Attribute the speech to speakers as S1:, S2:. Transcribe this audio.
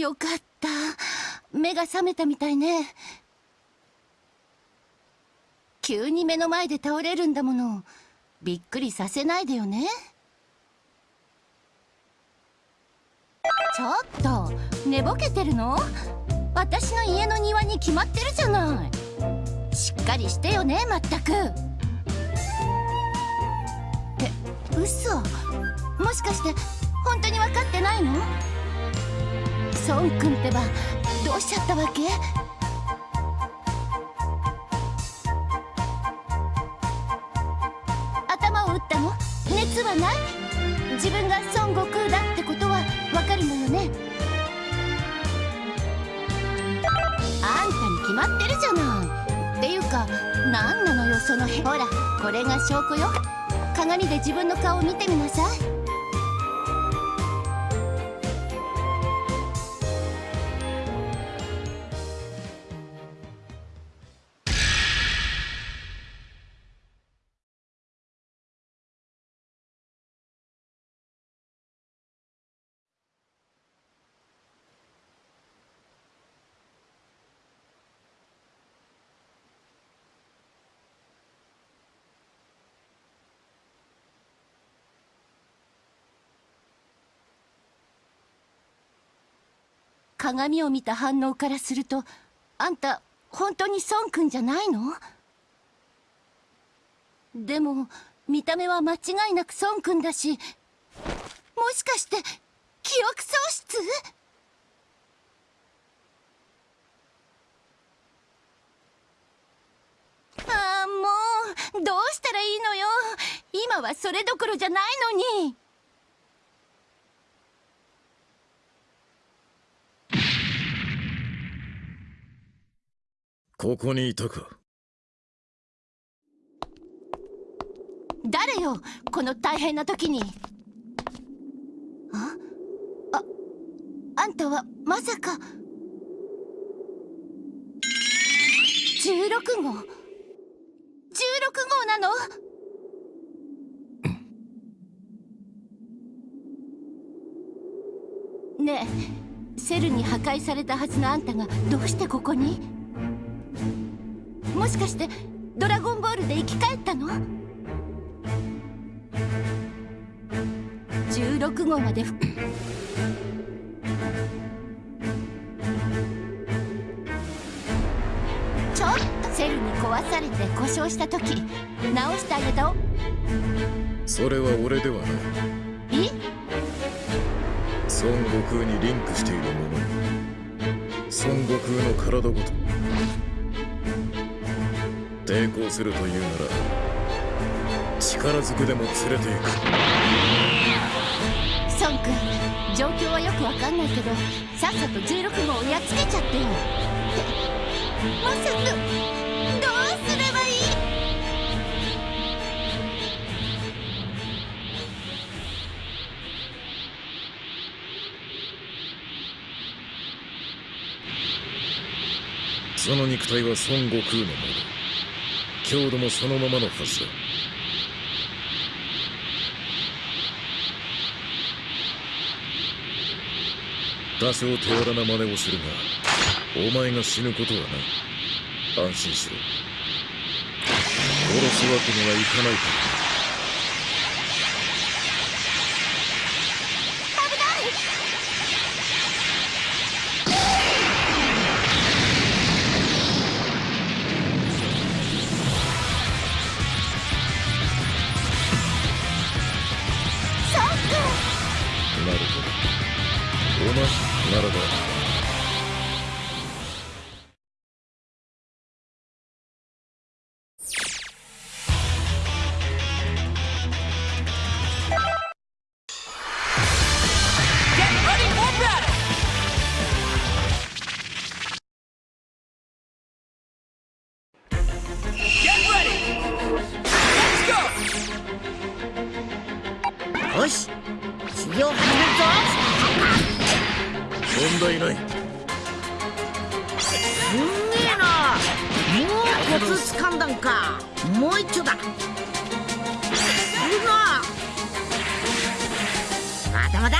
S1: よかった。目が覚めたみたいね。急に目の前で倒れるんだもの。びっくりさせないでよね。ちょっと寝ぼけてるの？私の家の庭に決まってるじゃない。しっかりしてよねまったく。え嘘？もしかして本当に分かってないの？孫君ってばどうしちゃったわけ？頭を打ったの？熱はない？自分が孫悟空だってことはわかるのよね。あんたに決まってるじゃない。っていうか何なのよそのへほらこれが証拠よ。鏡で自分の顔を見てみなさい。鏡を見た反応からするとあんた本当に孫くんじゃないの？でも見た目は間違いなく孫くんだしもしかして記憶喪失？ああもうどうしたらいいのよ。今はそれどころじゃないのに。
S2: ここにいたか。
S1: 誰よこの大変な時に。あ？ああんたはまさか。16号。16号なの？ねえセルに破壊されたはずのあんたがどうしてここに？もしかしてドラゴンボールで生き返ったの？16号までちょっと。セルに壊されて故障した時直してあげたお。
S2: それは俺ではない。
S1: え？
S2: 孫悟空にリンクしているもの。孫悟空の体ごと抵抗するというなら力ずくでも連れていく。
S1: 孫君状況はよくわかんないけどさっさと16号をやっつけちゃってよってまさかどうすればいい？
S2: その肉体は孫悟空のもの強度もそのままのはずだ。多少手荒な真似をするがお前が死ぬことはない。安心しろ。殺すわけにはいかないから。な題ない。
S3: すんげえな。もうコツんだんか。もう一丁だ。するまだまだ。